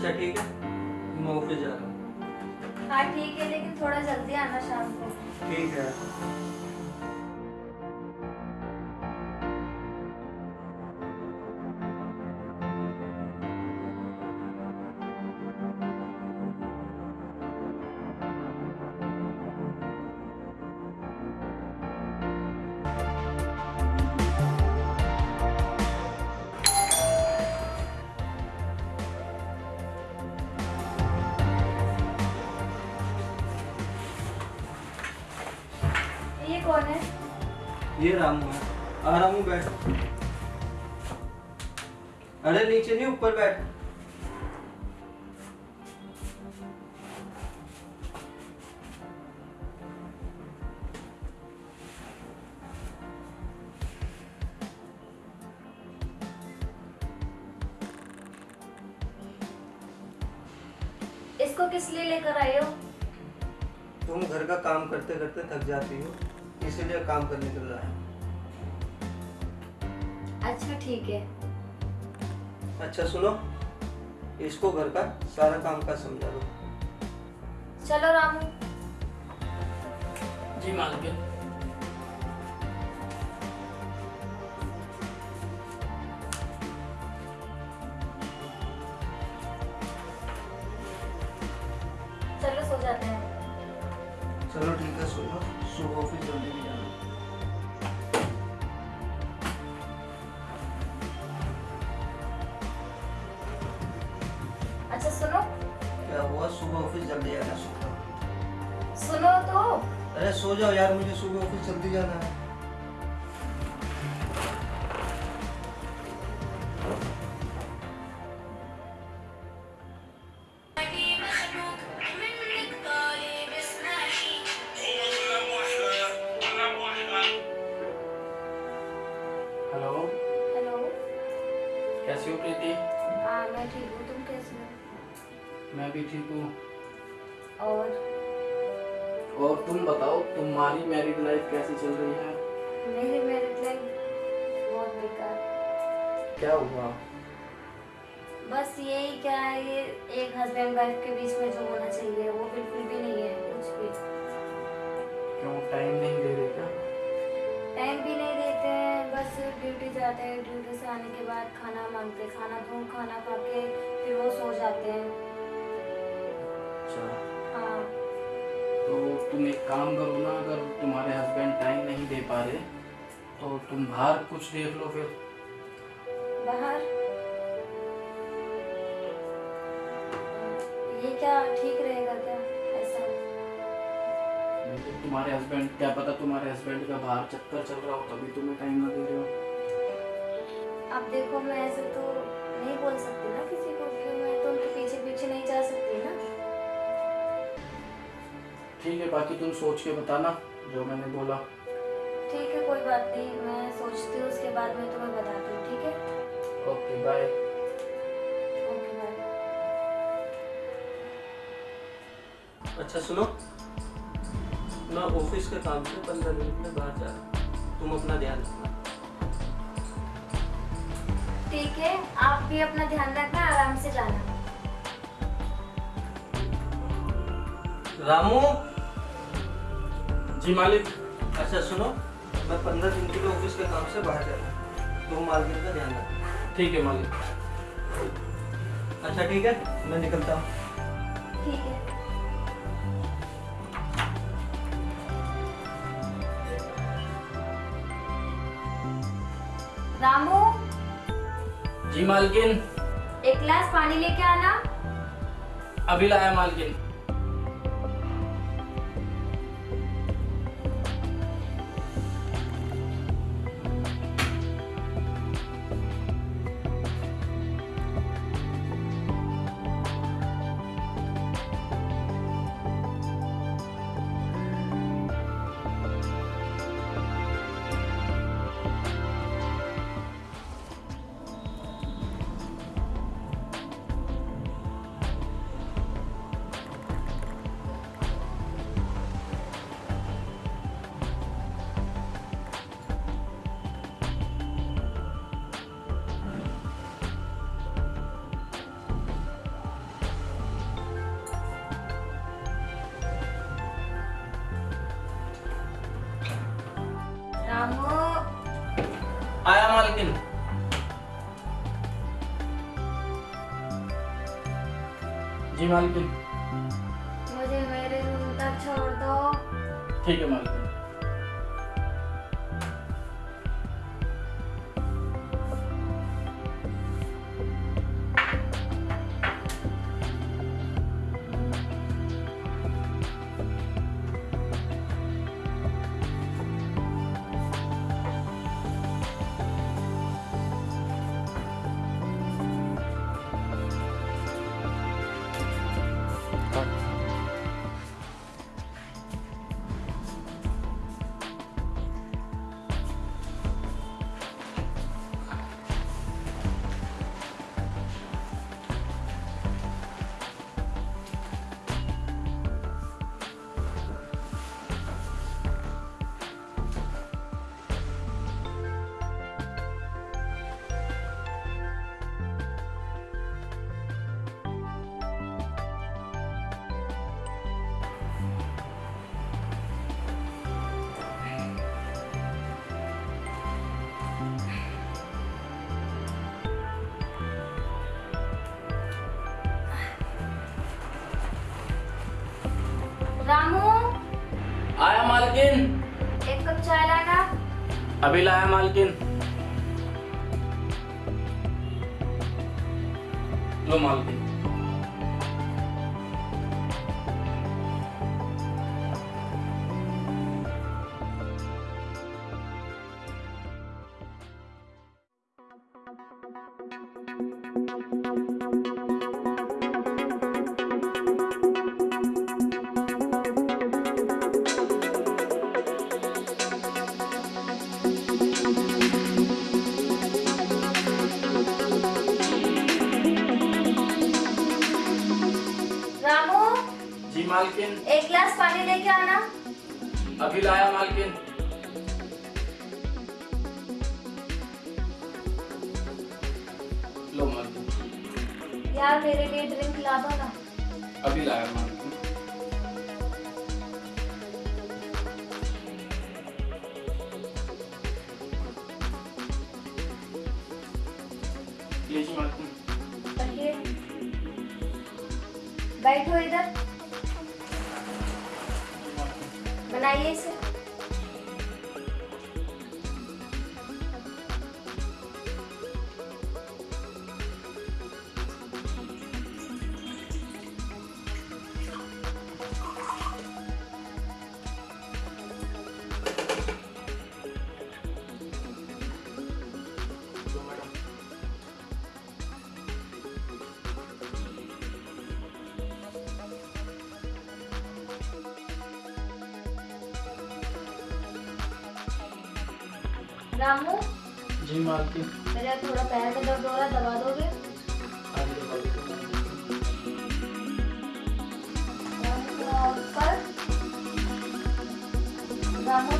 अच्छा ठीक है। मैं ऑफ़िस जा रहा हूँ। हाँ ठीक है लेकिन थोड़ा जल्दी आना शाम को। ठीक है। कौन है? ये रामू है। आ रामू बैठ। अरे नीचे नहीं ऊपर बैठ। इसको किस लिए लेकर आए हो? तुम घर का काम करते करते थक जाती हो। इसीलिए काम करने के लिए आया अच्छा ठीक है। अच्छा सुनो। इसको घर का सारा काम का समझा दो। चलो रामू। जी मालकिन अच्छा सुनो। क्या हुआ? सुबह ऑफ़िस जल्दी आना सुबह। सुनो तो। अरे सो जाओ यार मुझे सुबह ऑफ़िस जल्दी जाना है। ठीक हूँ और? और तुम बताओ तुम्हारी मैरिड लाइफ कैसी चल रही है? मेरी मैरिड लाइफ बहुत बेकार। क्या हुआ? बस यही क्या है ये एक हस्बैंड वाइफ के बीच में जो होना चाहिए वो बिल्कुल भी नहीं है कुछ भी। क्यों? टाइम नहीं दे रहे क्या? टाइम भी नहीं देते हैं बस ड्यूटी जाते हैं ड्यूटी से आने के बाद खाना मांगते खाना दूँ खाना खा के फिर वो सो जाते हैं। अच्छा। हाँ। तो तुम एक काम करो ना अगर तुम्हारे हस्बैंड टाइम नहीं दे पा रहे तो तुम बाहर कुछ देख लो फिर। बाहर? ये क्या ठीक रहेगा क्या ऐसा? तो तुम्हारे हस्बैंड क्या पता तुम्हारे हस्बैंड का बाहर चक्कर चल रहा हो तभी तुम्हें टाइम ना दे रहे हो। अब देखो मैं ऐसे तो ठीक है बाकी तुम सोच के बताना जो मैंने बोला। ठीक है कोई बात नहीं मैं सोचती हूँ उसके बाद में तुम्हें बताती हूँ ठीक है? ओके बाय ओके बाय अच्छा सुनो। मैं ऑफ़िस के काम से पंद्रह मिनट में बाहर जा रहा हूँ। तुम अपना ध्यान रखना। ठीक है आप भी अपना ध्यान रखना आराम से जाना। रामू! जी मालिक अच्छा सुनो मैं पंद्रह दिन के लिए ऑफ़िस के काम से बाहर जा रहा हूँ। तुम मार्केट का ध्यान रखना। ठीक है मालिक। अच्छा ठीक है मैं निकलता हूँ। ठीक है। रामू? जी मालकिन। एक गिलास पानी लेके आना। अभी लाया मालकिन। kamu. आया मालकिन जी मालकिन मुझे मेरे रूम तक छोड़ दो ठीक है मालकिन रामू आया मालकिन। एक कप चाय लाना। अभी लाया मालकिन। लो मालकिन। मालकिन। एक गिलास पानी लेके आना। अभी लाया मालकिन। लो मालकिन। यार मेरे लिए ड्रिंक ला दो ना। अभी लाया मालकिन। बनाइए इसे रामू जी मालकिन मेरा थोड़ा पैर में दर्द हो रहा है दबा दोगे? रामू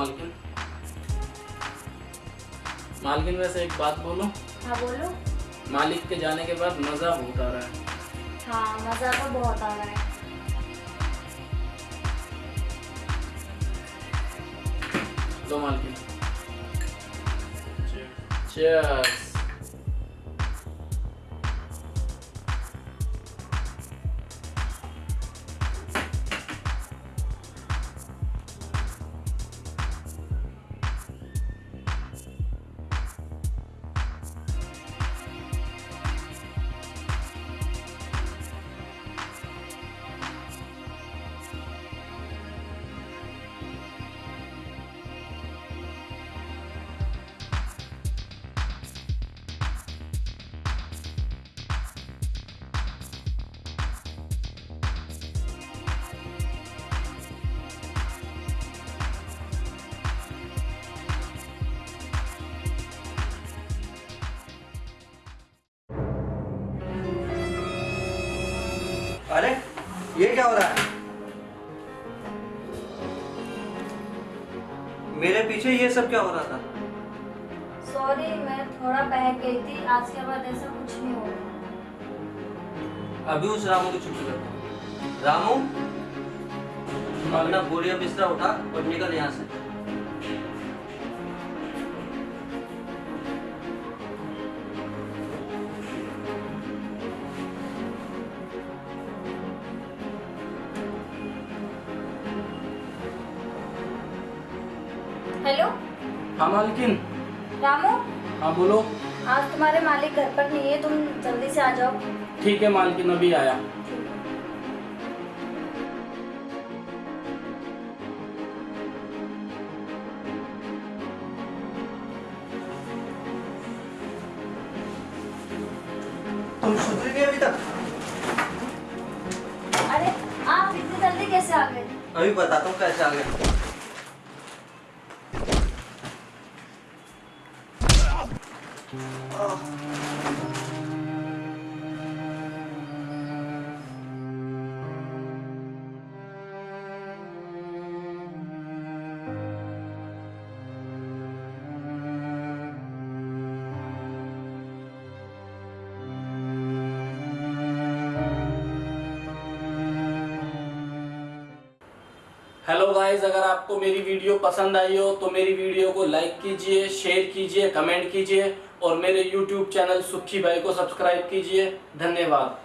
मालकिन। मालकिन वैसे एक बात बोलो। हाँ बोलो। मालिक के जाने के बाद मज़ा बहुत आ रहा है। हाँ मज़ा तो बहुत आ रहा है। दो मालकिन। Cheers. अरे ये क्या हो रहा है? मेरे पीछे ये सब क्या हो रहा था? सॉरी मैं थोड़ा बहक गई थी। आज के बाद ऐसा कुछ नहीं होगा। अभी उस रामू की छुट्टी करता रामू अपना बोरिया बिस्तरा उठा और निकल यहाँ से। हेलो? हाँ मालकिन। रामू? हाँ बोलो। आज तुम्हारे मालिक घर पर नहीं है तुम जल्दी से आ जाओ। ठीक है मालकिन अभी आया। तुम सुधरी नहीं अभी तक? अरे आप इतनी जल्दी कैसे आ गए? अभी बताता हूँ कैसे आ गए। हेलो गाइस अगर आपको मेरी वीडियो पसंद आई हो तो मेरी वीडियो को लाइक कीजिए शेयर कीजिए कमेंट कीजिए और मेरे यूट्यूब चैनल सुखी भाई को सब्सक्राइब कीजिए। धन्यवाद।